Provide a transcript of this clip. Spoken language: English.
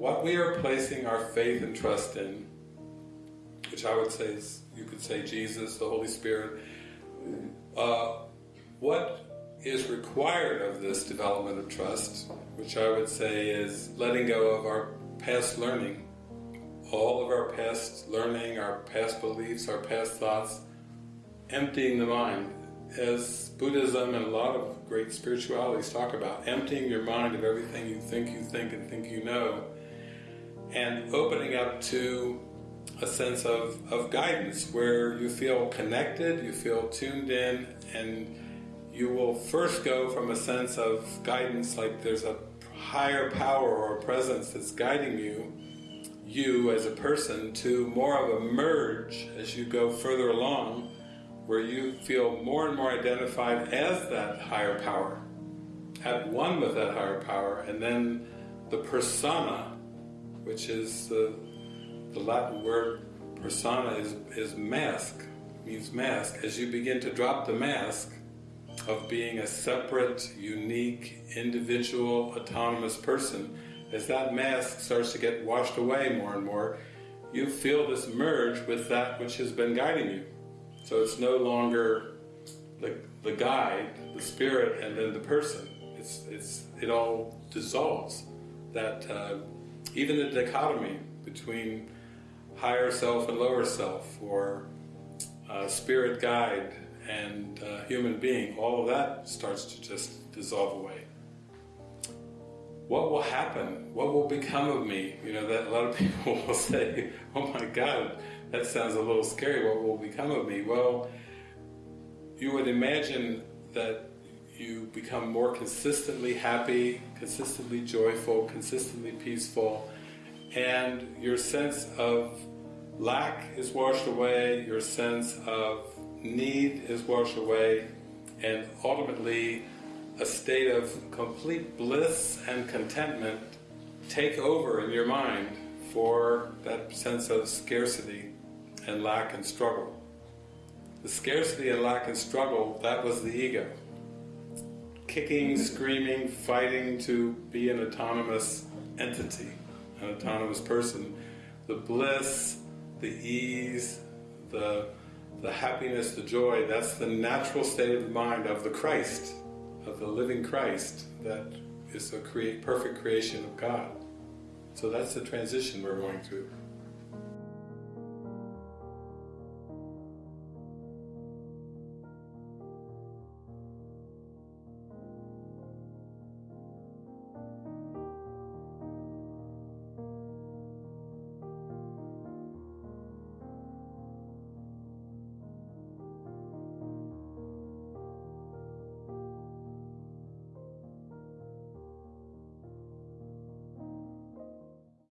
what we are placing our faith and trust in, which I would say is, you could say Jesus, the Holy Spirit, uh, what is required of this development of trust, which I would say is letting go of our past learning, all of our past learning, our past beliefs, our past thoughts, emptying the mind, as Buddhism and a lot of great spiritualities talk about, emptying your mind of everything you think you think and think you know, and opening up to a sense of, of guidance where you feel connected, you feel tuned in, and you will first go from a sense of guidance like there's a higher power or presence that's guiding you, you as a person, to more of a merge as you go further along where you feel more and more identified as that higher power, at one with that higher power, and then the persona, which is the, the Latin word persona is, is mask, means mask. As you begin to drop the mask of being a separate, unique, individual, autonomous person, as that mask starts to get washed away more and more, you feel this merge with that which has been guiding you. So it's no longer the, the guide, the spirit, and then the person. It's, it's, it all dissolves. That uh, even the dichotomy between higher self and lower self, or uh, spirit guide and uh, human being, all of that starts to just dissolve away. What will happen? What will become of me? You know, that a lot of people will say, oh my God, that sounds a little scary, what will become of me? Well, you would imagine that you become more consistently happy, consistently joyful, consistently peaceful, and your sense of lack is washed away, your sense of need is washed away, and ultimately a state of complete bliss and contentment take over in your mind for that sense of scarcity and lack and struggle. The scarcity and lack and struggle, that was the ego. Kicking, screaming, fighting to be an autonomous entity, an autonomous person. The bliss, the ease, the, the happiness, the joy, that's the natural state of mind of the Christ, of the living Christ that is a create, perfect creation of God. So that's the transition we're going through.